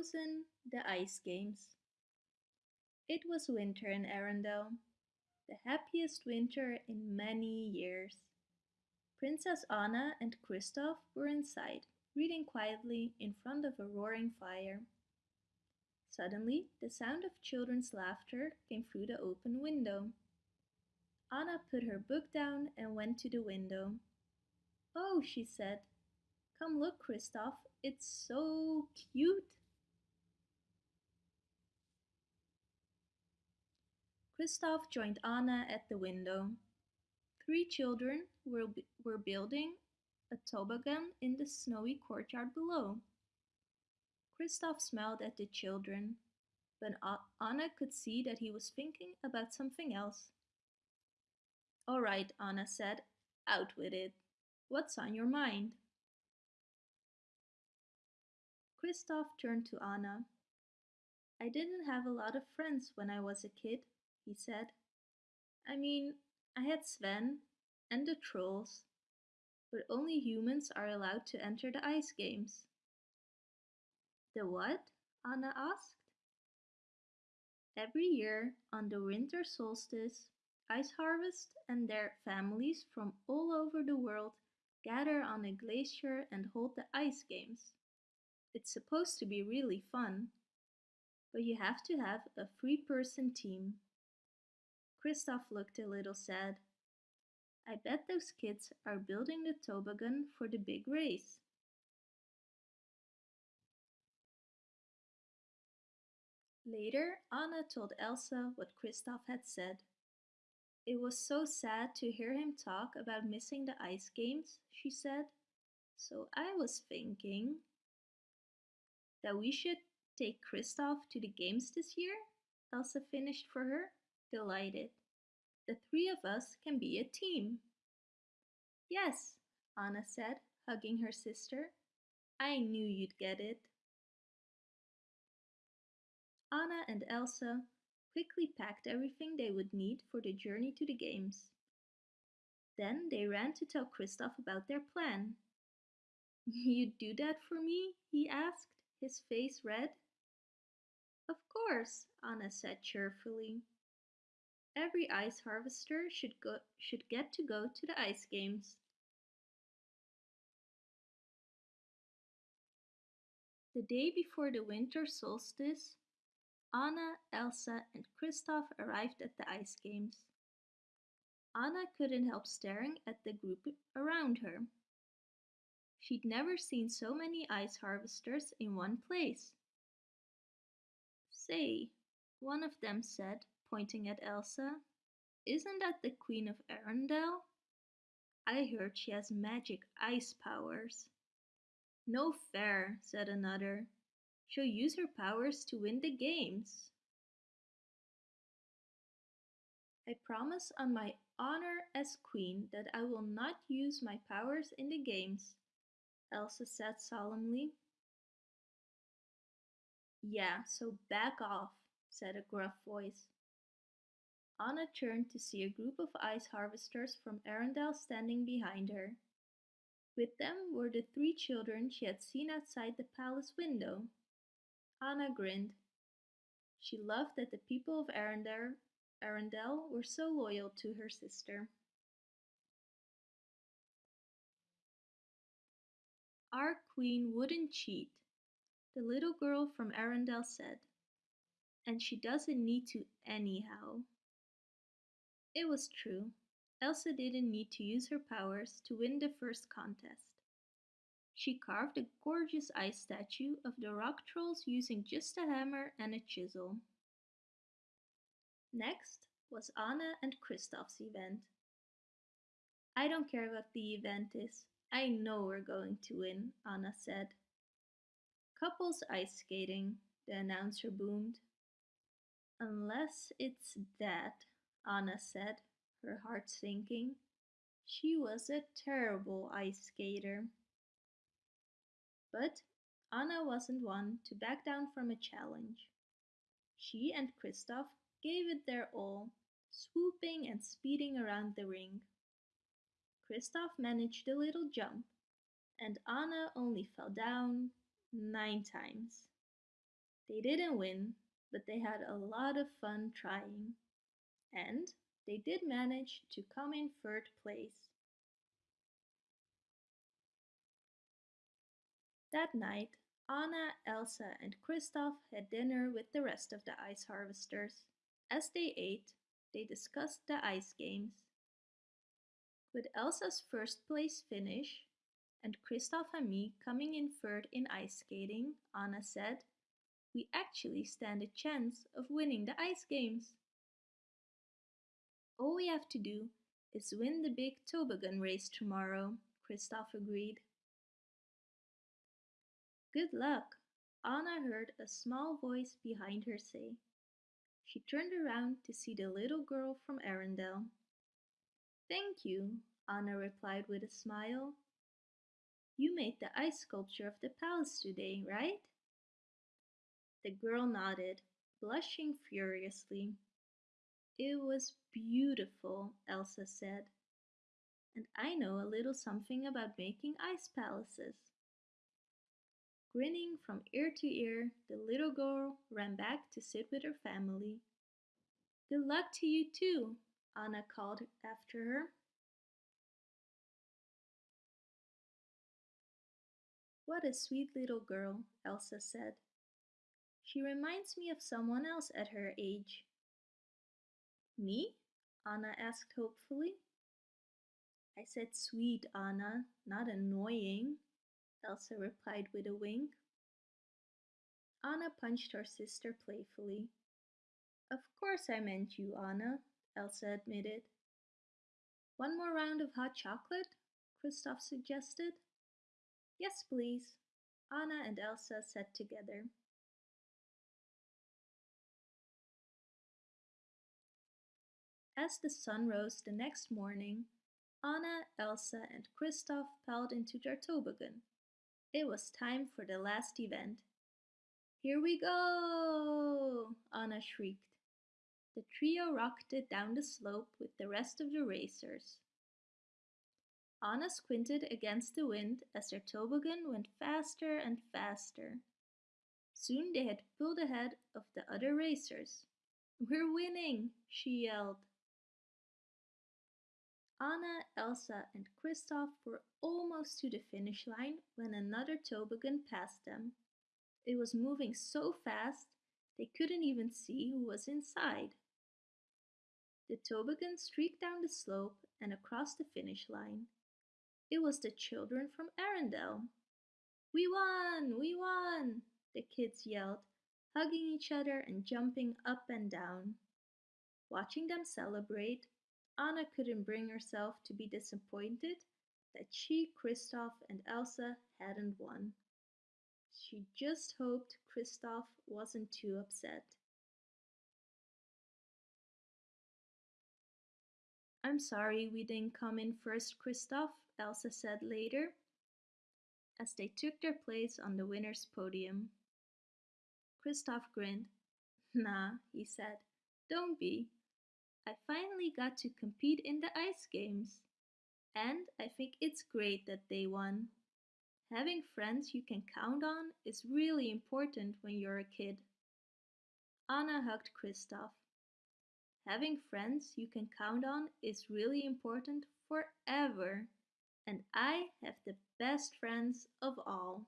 The Ice Games. It was winter in Arendelle, the happiest winter in many years. Princess Anna and Kristoff were inside, reading quietly in front of a roaring fire. Suddenly, the sound of children's laughter came through the open window. Anna put her book down and went to the window. Oh, she said, come look, Kristoff, it's so cute. Kristoff joined Anna at the window. Three children were, were building a toboggan in the snowy courtyard below. Kristoff smiled at the children, but Anna could see that he was thinking about something else. All right, Anna said, out with it. What's on your mind? Kristoff turned to Anna. I didn't have a lot of friends when I was a kid, he said. I mean, I had Sven and the trolls, but only humans are allowed to enter the ice games. The what? Anna asked. Every year, on the winter solstice, Ice Harvest and their families from all over the world gather on a glacier and hold the ice games. It's supposed to be really fun, but you have to have a three-person team. Kristoff looked a little sad. I bet those kids are building the toboggan for the big race. Later, Anna told Elsa what Kristoff had said. It was so sad to hear him talk about missing the ice games, she said. So I was thinking that we should take Kristoff to the games this year, Elsa finished for her delighted. The three of us can be a team. Yes, Anna said, hugging her sister. I knew you'd get it. Anna and Elsa quickly packed everything they would need for the journey to the games. Then they ran to tell Kristoff about their plan. You'd do that for me? he asked, his face red. Of course, Anna said cheerfully. Every ice harvester should, go, should get to go to the ice games. The day before the winter solstice, Anna, Elsa and Kristoff arrived at the ice games. Anna couldn't help staring at the group around her. She'd never seen so many ice harvesters in one place. Say, one of them said, pointing at Elsa. Isn't that the Queen of Arendelle? I heard she has magic ice powers. No fair, said another. She'll use her powers to win the games. I promise on my honor as queen that I will not use my powers in the games, Elsa said solemnly. Yeah, so back off, said a gruff voice. Anna turned to see a group of ice harvesters from Arendelle standing behind her. With them were the three children she had seen outside the palace window. Anna grinned. She loved that the people of Arendelle, Arendelle were so loyal to her sister. Our queen wouldn't cheat, the little girl from Arendelle said. And she doesn't need to anyhow. It was true. Elsa didn't need to use her powers to win the first contest. She carved a gorgeous ice statue of the rock trolls using just a hammer and a chisel. Next was Anna and Kristoff's event. I don't care what the event is. I know we're going to win, Anna said. Couples ice skating, the announcer boomed. Unless it's that, Anna said, her heart sinking. She was a terrible ice skater. But Anna wasn't one to back down from a challenge. She and Kristoff gave it their all, swooping and speeding around the ring. Kristoff managed a little jump, and Anna only fell down nine times. They didn't win, but they had a lot of fun trying. And they did manage to come in third place. That night, Anna, Elsa, and Kristoff had dinner with the rest of the ice harvesters. As they ate, they discussed the ice games. With Elsa's first place finish and Kristoff and me coming in third in ice skating, Anna said, we actually stand a chance of winning the ice games. All we have to do is win the big toboggan race tomorrow, Kristoff agreed. Good luck, Anna heard a small voice behind her say. She turned around to see the little girl from Arendelle. Thank you, Anna replied with a smile. You made the ice sculpture of the palace today, right? The girl nodded, blushing furiously. It was beautiful, Elsa said. And I know a little something about making ice palaces. Grinning from ear to ear, the little girl ran back to sit with her family. Good luck to you too, Anna called after her. What a sweet little girl, Elsa said. She reminds me of someone else at her age. Me? Anna asked hopefully. I said sweet, Anna, not annoying, Elsa replied with a wink. Anna punched her sister playfully. Of course I meant you, Anna, Elsa admitted. One more round of hot chocolate? Kristoff suggested. Yes, please. Anna and Elsa sat together. As the sun rose the next morning, Anna, Elsa, and Kristoff piled into their toboggan. It was time for the last event. Here we go! Anna shrieked. The trio rocketed down the slope with the rest of the racers. Anna squinted against the wind as their toboggan went faster and faster. Soon they had pulled ahead of the other racers. We're winning, she yelled. Anna, Elsa, and Kristoff were almost to the finish line when another toboggan passed them. It was moving so fast they couldn't even see who was inside. The toboggan streaked down the slope and across the finish line. It was the children from Arendelle. We won! We won! The kids yelled, hugging each other and jumping up and down. Watching them celebrate, Anna couldn't bring herself to be disappointed that she, Kristoff, and Elsa hadn't won. She just hoped Kristoff wasn't too upset. I'm sorry we didn't come in first, Kristoff, Elsa said later, as they took their place on the winner's podium. Kristoff grinned. Nah, he said, don't be. I finally got to compete in the ice games. And I think it's great that they won. Having friends you can count on is really important when you're a kid. Anna hugged Kristoff. Having friends you can count on is really important forever. And I have the best friends of all.